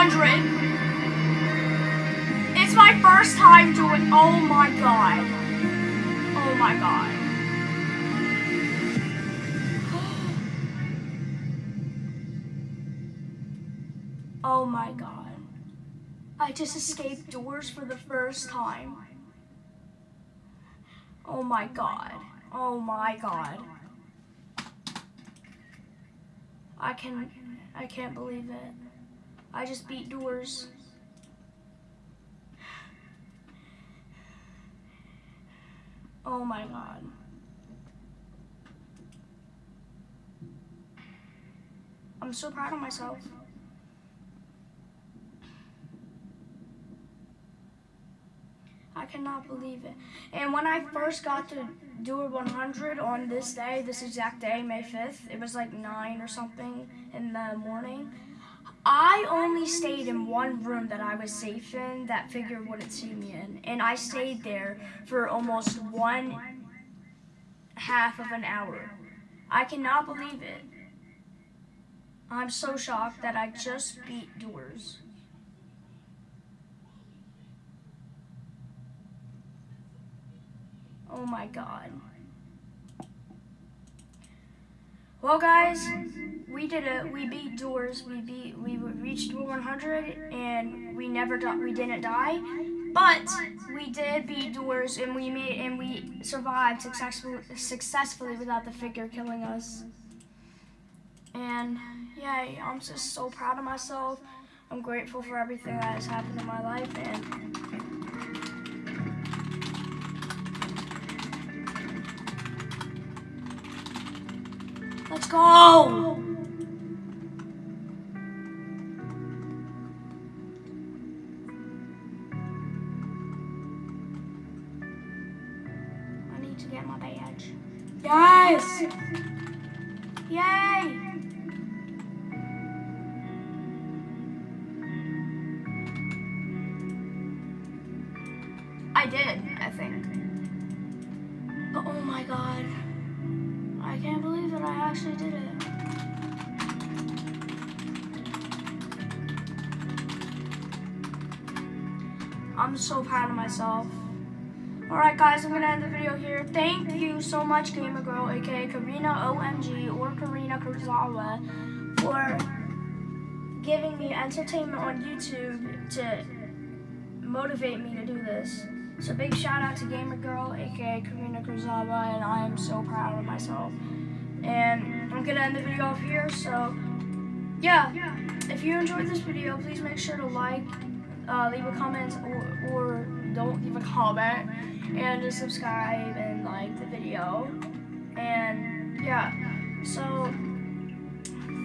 100. It's my first time doing, oh my god. Oh my god. Oh my god. I just escaped doors for the first time. Oh my god. Oh my god. I can I can't believe it. I just beat doors. Oh my god. I'm so proud of myself. I cannot believe it. And when I first got to Door 100 on this day, this exact day, May 5th, it was like 9 or something in the morning. I only stayed in one room that I was safe in that figure wouldn't see me in. And I stayed there for almost one half of an hour. I cannot believe it. I'm so shocked that I just beat doors. Oh my god. Well, guys, we did it. We beat doors. We beat. We reached door 100, and we never we didn't die. But we did beat doors, and we made and we survived successfully successfully without the figure killing us. And yeah, I'm just so proud of myself. I'm grateful for everything that has happened in my life, and Let's go! To get my badge. Yes! Yay! I did, I think. Oh my god. I can't believe that I actually did it. I'm so proud of myself. Alright guys, I'm gonna end the video here. Thank you so much, Gamer Girl, aka Karina OMG or Karina Kurzawa, for giving me entertainment on YouTube to motivate me to do this. So big shout out to Gamer Girl, aka Karina Kurzawa, and I am so proud of myself. And I'm gonna end the video off here, so yeah. If you enjoyed this video, please make sure to like, uh, leave a comment, or, or don't leave a comment, and just subscribe and like the video. And yeah, so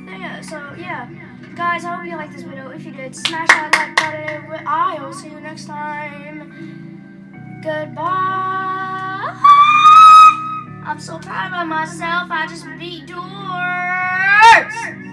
yeah, so yeah. Guys, I hope you liked this video. If you did, smash that like button. I will see you next time. Goodbye. I'm so proud of myself. I just beat doors.